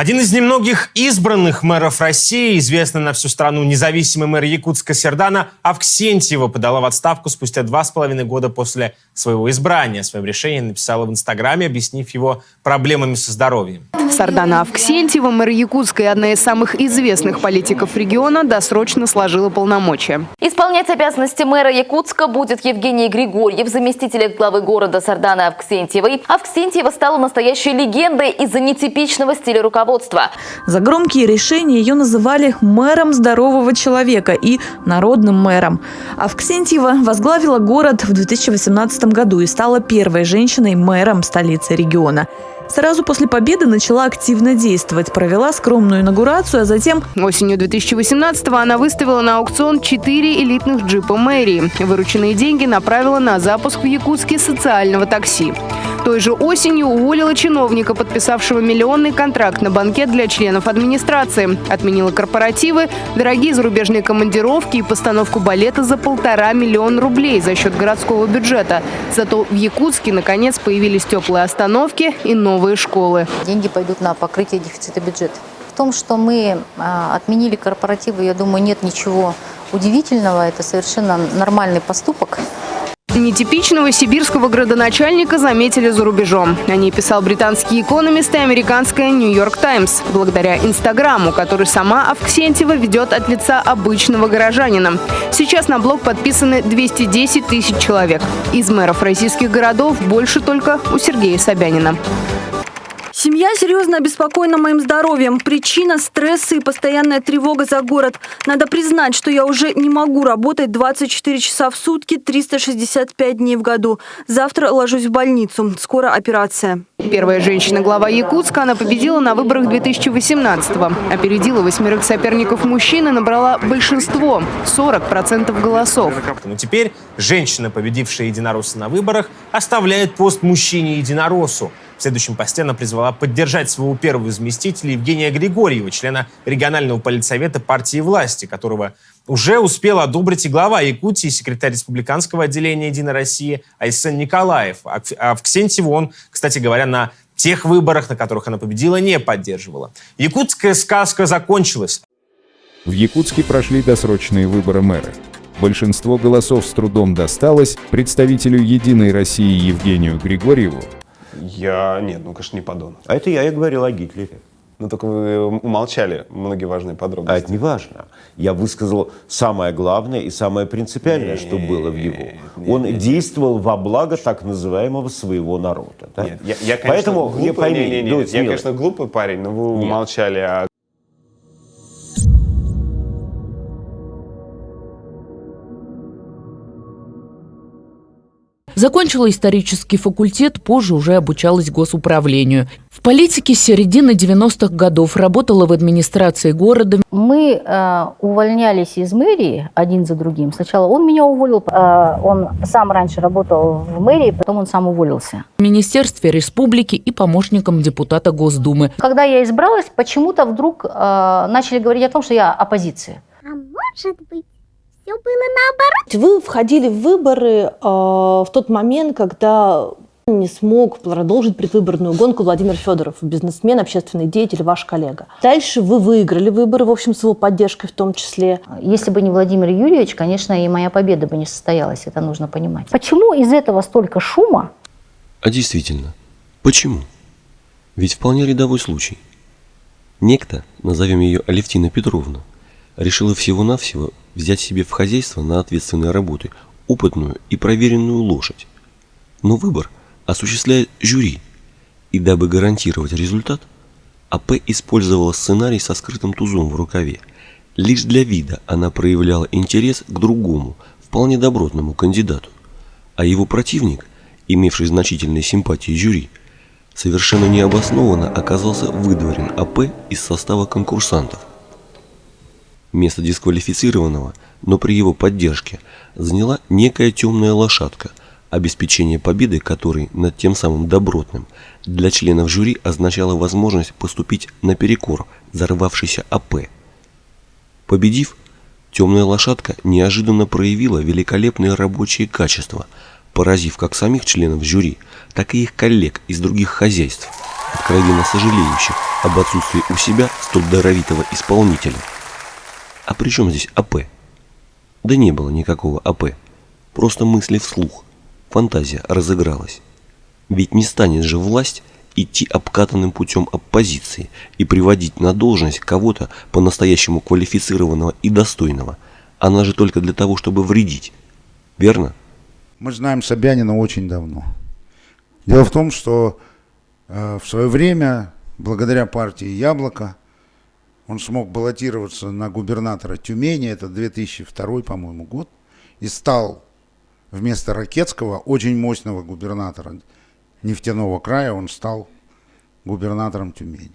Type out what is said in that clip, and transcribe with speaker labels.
Speaker 1: Один из немногих избранных мэров России, известный на всю страну независимый мэр Якутска Сердана Авксентьева, подала в отставку спустя два с половиной года после своего избрания. О своем решении написала в Инстаграме, объяснив его проблемами со здоровьем.
Speaker 2: Сардана Авксентьева, мэр Якутска и одна из самых известных политиков региона, досрочно сложила полномочия.
Speaker 3: Исполнять обязанности мэра Якутска будет Евгений Григорьев, заместитель главы города Сардана Авксентьевой. Авксентьева стала настоящей легендой из-за нетипичного стиля руководства.
Speaker 4: За громкие решения ее называли мэром здорового человека и народным мэром. Авксентьева возглавила город в 2018 году и стала первой женщиной-мэром столицы региона. Сразу после победы начала активно действовать, провела скромную инаугурацию, а затем...
Speaker 2: Осенью 2018-го она выставила на аукцион 4 элитных джипа мэрии. Вырученные деньги направила на запуск в Якутске социального такси. Той же осенью уволила чиновника, подписавшего миллионный контракт на банкет для членов администрации. Отменила корпоративы, дорогие зарубежные командировки и постановку балета за полтора миллиона рублей за счет городского бюджета. Зато в Якутске наконец появились теплые остановки и новые школы.
Speaker 5: Деньги пойдут на покрытие дефицита бюджета. В том, что мы а, отменили корпоративы, я думаю, нет ничего удивительного. Это совершенно нормальный поступок.
Speaker 2: Нетипичного сибирского градоначальника заметили за рубежом. О ней писал британский экономист и американская «Нью-Йорк Таймс» благодаря Инстаграму, который сама Авксентьева ведет от лица обычного горожанина. Сейчас на блог подписаны 210 тысяч человек. Из мэров российских городов больше только у Сергея Собянина.
Speaker 4: Семья серьезно обеспокоена моим здоровьем. Причина – стресс и постоянная тревога за город. Надо признать, что я уже не могу работать 24 часа в сутки, 365 дней в году. Завтра ложусь в больницу. Скоро операция.
Speaker 2: Первая женщина-глава Якутска, она победила на выборах 2018-го. Опередила восьмерых соперников мужчин и набрала большинство – 40% голосов.
Speaker 1: Но теперь женщина, победившая единоросса на выборах, оставляет пост мужчине-единороссу. В следующем посте она призвала поддержать своего первого заместителя Евгения Григорьева, члена регионального политсовета партии власти, которого уже успел одобрить и глава Якутии, секретарь республиканского отделения «Единой России» Айсен Николаев. А в Ксентьеву он, кстати говоря, на тех выборах, на которых она победила, не поддерживала. Якутская сказка закончилась.
Speaker 6: В Якутске прошли досрочные выборы мэра. Большинство голосов с трудом досталось представителю «Единой России» Евгению Григорьеву,
Speaker 7: я... Нет, ну, конечно, не подонок.
Speaker 8: А это я и говорил о Гитлере.
Speaker 7: Ну, только вы умолчали многие важные подробности.
Speaker 8: А это не важно. Я высказал самое главное и самое принципиальное, нет, что было в его. Нет, Он нет, действовал во благо так называемого своего народа. Да?
Speaker 7: Нет, я, я, конечно, Поэтому, глупый, я, пойми, не, не, не, я, конечно, глупый парень, но вы нет. умолчали о
Speaker 9: Закончила исторический факультет, позже уже обучалась госуправлению. В политике с середины 90-х годов работала в администрации города.
Speaker 5: Мы э, увольнялись из мэрии один за другим. Сначала он меня уволил, э, он сам раньше работал в мэрии, потом он сам уволился.
Speaker 9: В Министерстве республики и помощником депутата Госдумы.
Speaker 5: Когда я избралась, почему-то вдруг э, начали говорить о том, что я оппозиция.
Speaker 10: А может быть, все было наоборот. Вы входили в выборы э, в тот момент, когда не смог продолжить предвыборную гонку Владимир Федоров, бизнесмен, общественный деятель, ваш коллега. Дальше вы выиграли выборы, в общем, с его поддержкой в том числе.
Speaker 5: Если бы не Владимир Юрьевич, конечно, и моя победа бы не состоялась, это нужно понимать. Почему из этого столько шума?
Speaker 11: А действительно, почему? Ведь вполне рядовой случай. Некто, назовем ее Алевтина Петровна, решила всего-навсего взять себе в хозяйство на ответственные работы опытную и проверенную лошадь. Но выбор осуществляет жюри, и дабы гарантировать результат, АП использовала сценарий со скрытым тузом в рукаве. Лишь для вида она проявляла интерес к другому, вполне добротному кандидату, а его противник, имевший значительные симпатии жюри, совершенно необоснованно оказался выдворен АП из состава конкурсантов. Место дисквалифицированного, но при его поддержке, заняла некая темная лошадка, обеспечение победы которой над тем самым добротным для членов жюри означало возможность поступить наперекор взорвавшейся АП. Победив, темная лошадка неожиданно проявила великолепные рабочие качества, поразив как самих членов жюри, так и их коллег из других хозяйств. откровенно сожалеющих об отсутствии у себя столь даровитого исполнителя. А при чем здесь АП? Да не было никакого АП. Просто мысли вслух. Фантазия разыгралась. Ведь не станет же власть идти обкатанным путем оппозиции и приводить на должность кого-то по-настоящему квалифицированного и достойного. Она же только для того, чтобы вредить. Верно?
Speaker 12: Мы знаем Собянина очень давно. Дело в том, что э, в свое время, благодаря партии «Яблоко», он смог баллотироваться на губернатора Тюмени, это 2002, по-моему, год, и стал вместо Ракетского, очень мощного губернатора нефтяного края, он стал губернатором Тюмени.